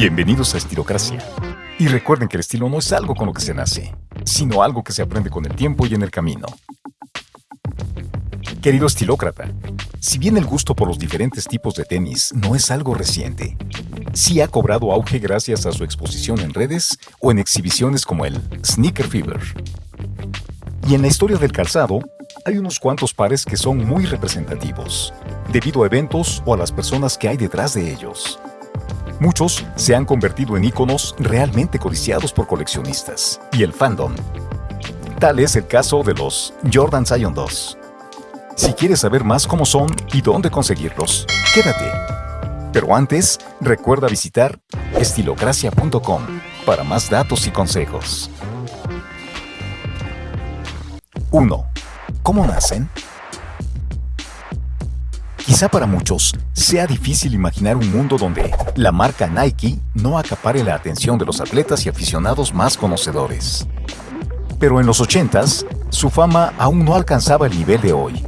Bienvenidos a Estilocracia. Y recuerden que el estilo no es algo con lo que se nace, sino algo que se aprende con el tiempo y en el camino. Querido estilócrata, si bien el gusto por los diferentes tipos de tenis no es algo reciente, sí ha cobrado auge gracias a su exposición en redes o en exhibiciones como el Sneaker Fever. Y en la historia del calzado, hay unos cuantos pares que son muy representativos, debido a eventos o a las personas que hay detrás de ellos. Muchos se han convertido en íconos realmente codiciados por coleccionistas y el fandom. Tal es el caso de los Jordan Zion 2. Si quieres saber más cómo son y dónde conseguirlos, quédate. Pero antes, recuerda visitar estilocracia.com para más datos y consejos. 1. ¿Cómo nacen? Quizá para muchos sea difícil imaginar un mundo donde la marca Nike no acapare la atención de los atletas y aficionados más conocedores. Pero en los 80s, su fama aún no alcanzaba el nivel de hoy.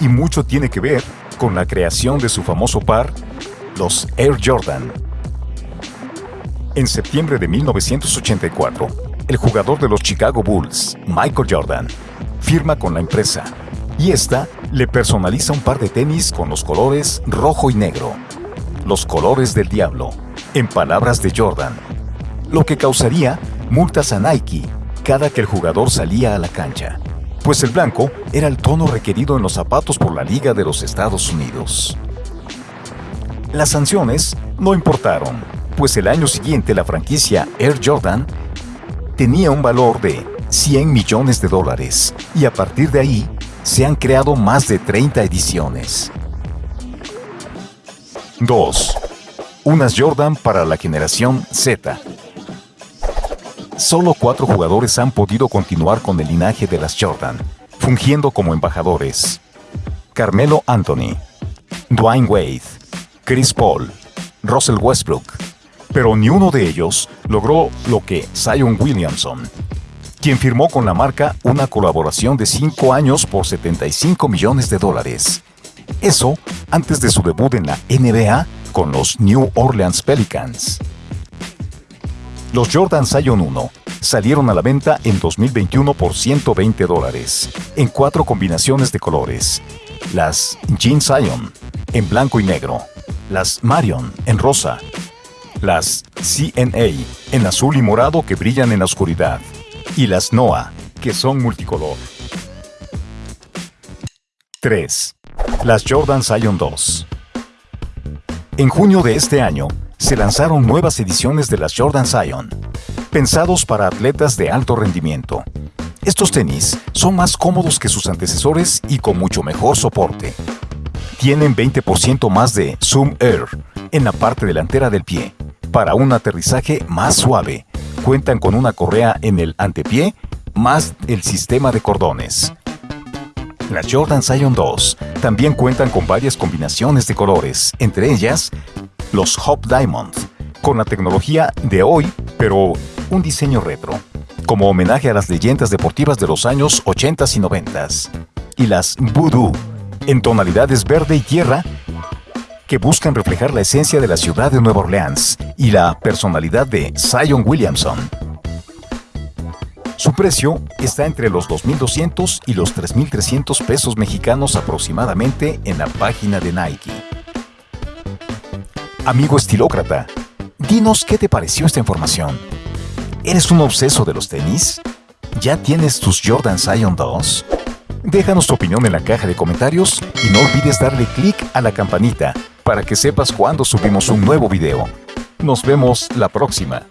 Y mucho tiene que ver con la creación de su famoso par, los Air Jordan. En septiembre de 1984, el jugador de los Chicago Bulls, Michael Jordan, firma con la empresa y esta le personaliza un par de tenis con los colores rojo y negro, los colores del diablo, en palabras de Jordan, lo que causaría multas a Nike cada que el jugador salía a la cancha, pues el blanco era el tono requerido en los zapatos por la Liga de los Estados Unidos. Las sanciones no importaron, pues el año siguiente la franquicia Air Jordan tenía un valor de 100 millones de dólares y a partir de ahí se han creado más de 30 ediciones. 2. Unas Jordan para la generación Z. Solo cuatro jugadores han podido continuar con el linaje de las Jordan, fungiendo como embajadores. Carmelo Anthony, Dwayne Wade, Chris Paul, Russell Westbrook, pero ni uno de ellos logró lo que Zion Williamson, quien firmó con la marca una colaboración de 5 años por 75 millones de dólares. Eso antes de su debut en la NBA con los New Orleans Pelicans. Los Jordan Zion 1 salieron a la venta en 2021 por 120 dólares, en cuatro combinaciones de colores. Las Jean Zion, en blanco y negro. Las Marion, en rosa. Las CNA, en azul y morado que brillan en la oscuridad y las NOAA, que son multicolor. 3. Las Jordan Zion 2. En junio de este año, se lanzaron nuevas ediciones de las Jordan Zion, pensados para atletas de alto rendimiento. Estos tenis son más cómodos que sus antecesores y con mucho mejor soporte. Tienen 20% más de Zoom Air en la parte delantera del pie, para un aterrizaje más suave cuentan con una correa en el antepié más el sistema de cordones. Las Jordan Zion 2 también cuentan con varias combinaciones de colores, entre ellas los Hop Diamond, con la tecnología de hoy, pero un diseño retro, como homenaje a las leyendas deportivas de los años 80 y 90 y las Voodoo, en tonalidades verde y tierra, que buscan reflejar la esencia de la ciudad de Nueva Orleans y la personalidad de Zion Williamson. Su precio está entre los 2.200 y los 3.300 pesos mexicanos aproximadamente en la página de Nike. Amigo estilócrata, dinos qué te pareció esta información. ¿Eres un obseso de los tenis? ¿Ya tienes tus Jordan Zion 2? Déjanos tu opinión en la caja de comentarios y no olvides darle clic a la campanita para que sepas cuando subimos un nuevo video. Nos vemos la próxima.